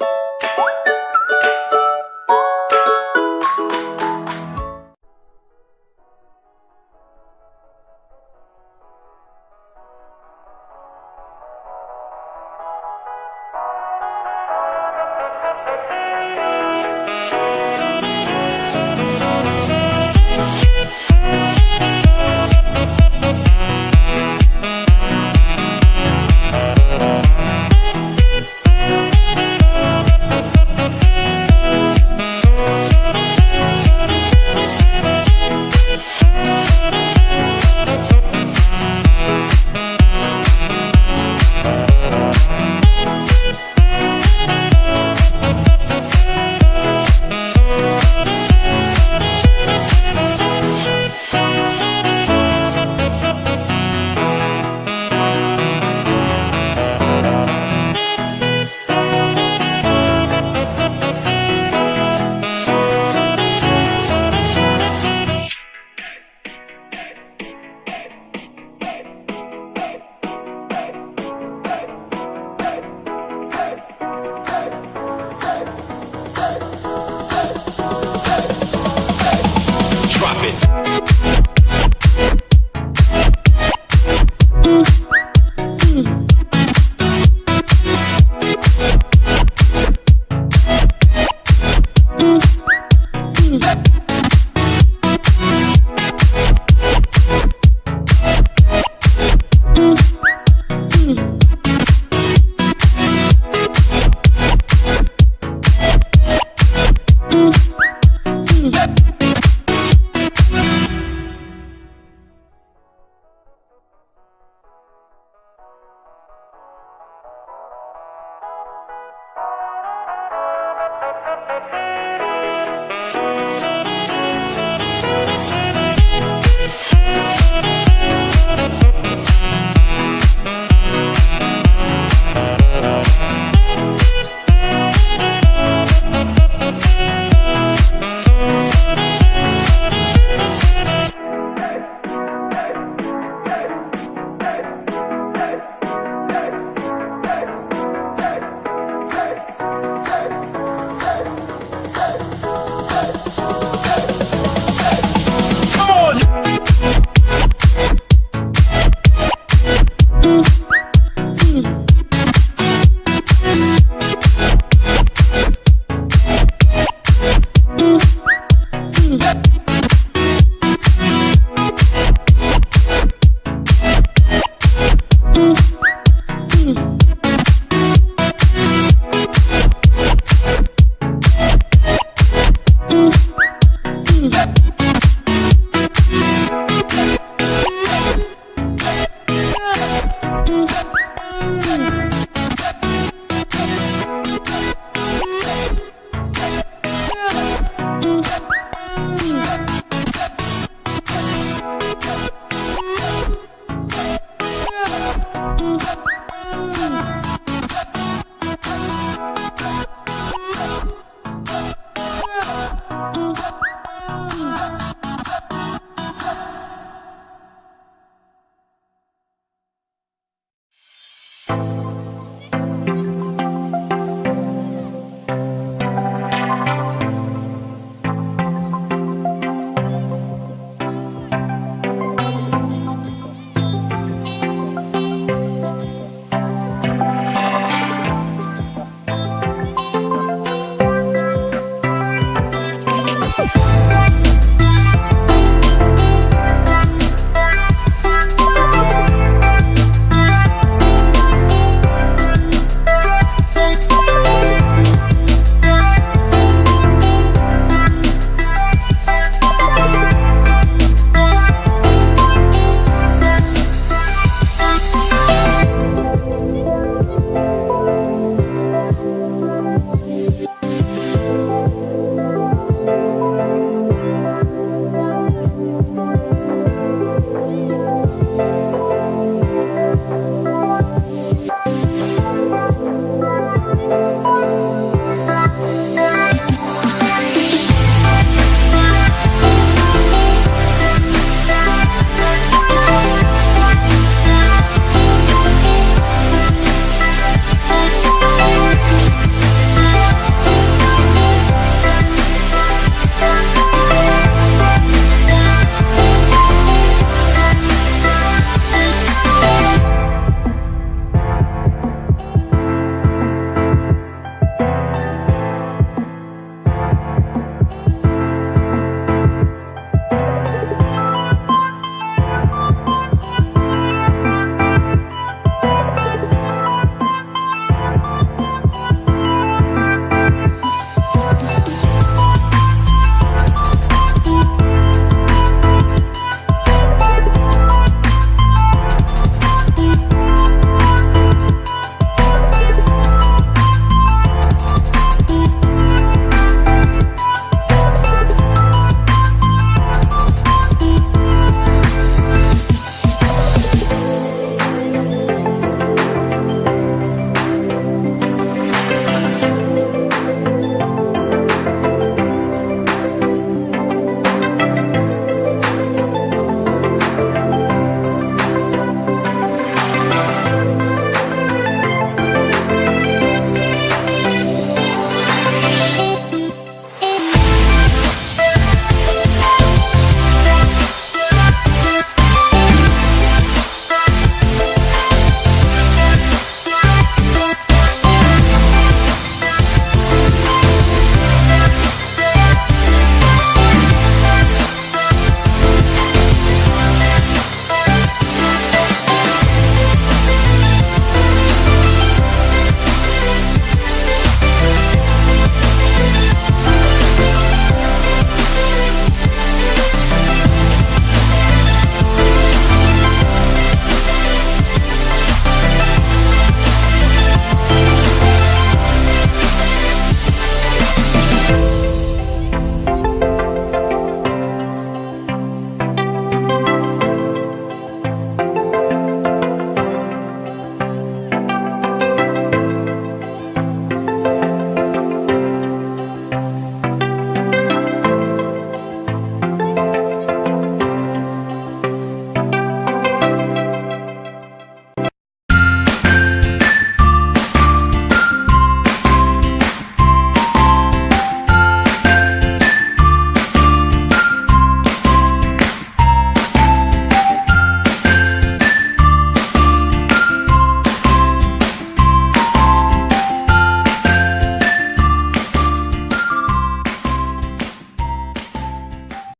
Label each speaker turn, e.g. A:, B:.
A: you